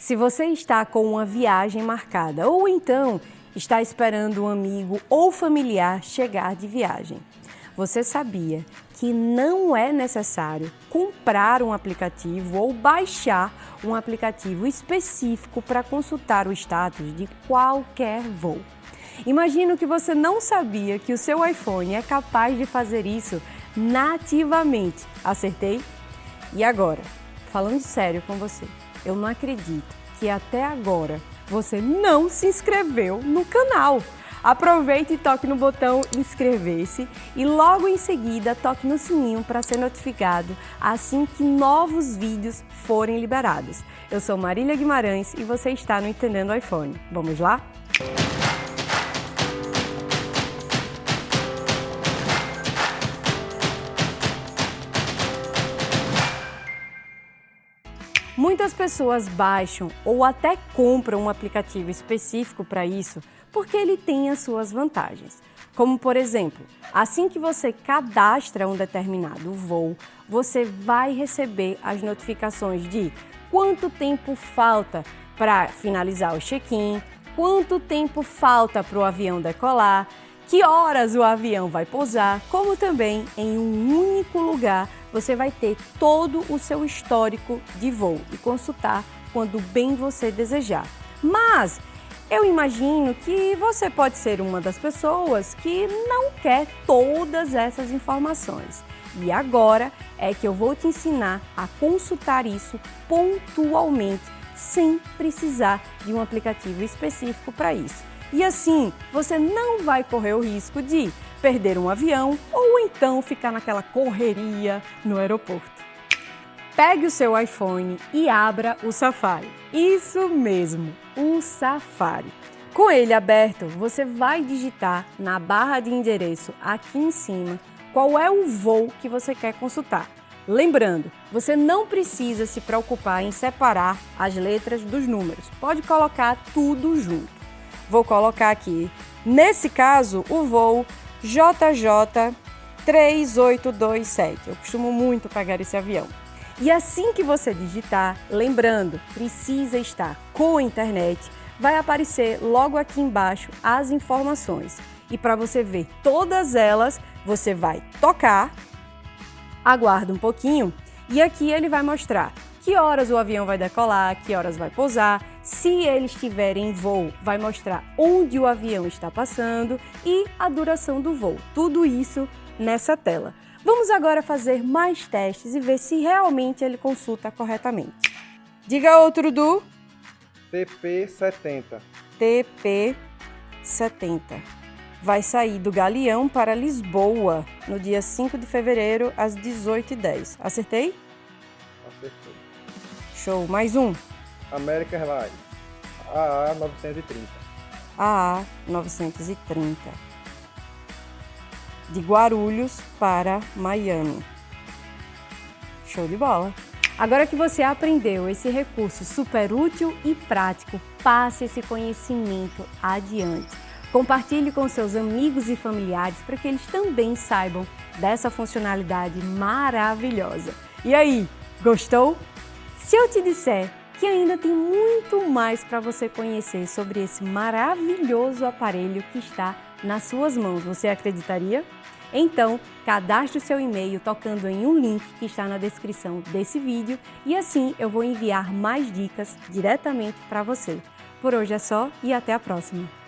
Se você está com uma viagem marcada ou então está esperando um amigo ou familiar chegar de viagem, você sabia que não é necessário comprar um aplicativo ou baixar um aplicativo específico para consultar o status de qualquer voo. Imagino que você não sabia que o seu iPhone é capaz de fazer isso nativamente. Acertei? E agora, falando sério com você, eu não acredito que até agora você não se inscreveu no canal. Aproveite e toque no botão inscrever-se e logo em seguida toque no sininho para ser notificado assim que novos vídeos forem liberados. Eu sou Marília Guimarães e você está no Entendendo iPhone. Vamos lá? Muitas pessoas baixam ou até compram um aplicativo específico para isso porque ele tem as suas vantagens. Como, por exemplo, assim que você cadastra um determinado voo, você vai receber as notificações de quanto tempo falta para finalizar o check-in, quanto tempo falta para o avião decolar, que horas o avião vai pousar, como também em um único lugar você vai ter todo o seu histórico de voo e consultar quando bem você desejar. Mas eu imagino que você pode ser uma das pessoas que não quer todas essas informações. E agora é que eu vou te ensinar a consultar isso pontualmente, sem precisar de um aplicativo específico para isso. E assim, você não vai correr o risco de perder um avião ou então ficar naquela correria no aeroporto. Pegue o seu iPhone e abra o Safari. Isso mesmo, o Safari. Com ele aberto, você vai digitar na barra de endereço aqui em cima qual é o voo que você quer consultar. Lembrando, você não precisa se preocupar em separar as letras dos números. Pode colocar tudo junto. Vou colocar aqui, nesse caso, o voo JJ 3827. Eu costumo muito pegar esse avião. E assim que você digitar, lembrando, precisa estar com a internet, vai aparecer logo aqui embaixo as informações. E para você ver todas elas, você vai tocar, aguarda um pouquinho e aqui ele vai mostrar que horas o avião vai decolar, que horas vai pousar, se ele estiver em voo, vai mostrar onde o avião está passando e a duração do voo. Tudo isso nessa tela. Vamos agora fazer mais testes e ver se realmente ele consulta corretamente. Diga outro do... TP70. TP70. Vai sair do Galeão para Lisboa no dia 5 de fevereiro às 18h10. Acertei? Acertei. Show. Mais um. American Airlines. AA 930. AA 930. De Guarulhos para Miami. Show de bola! Agora que você aprendeu esse recurso super útil e prático, passe esse conhecimento adiante. Compartilhe com seus amigos e familiares para que eles também saibam dessa funcionalidade maravilhosa. E aí, gostou? Se eu te disser que ainda tem muito mais para você conhecer sobre esse maravilhoso aparelho que está nas suas mãos, você acreditaria? Então, cadastre o seu e-mail tocando em um link que está na descrição desse vídeo e assim eu vou enviar mais dicas diretamente para você. Por hoje é só e até a próxima!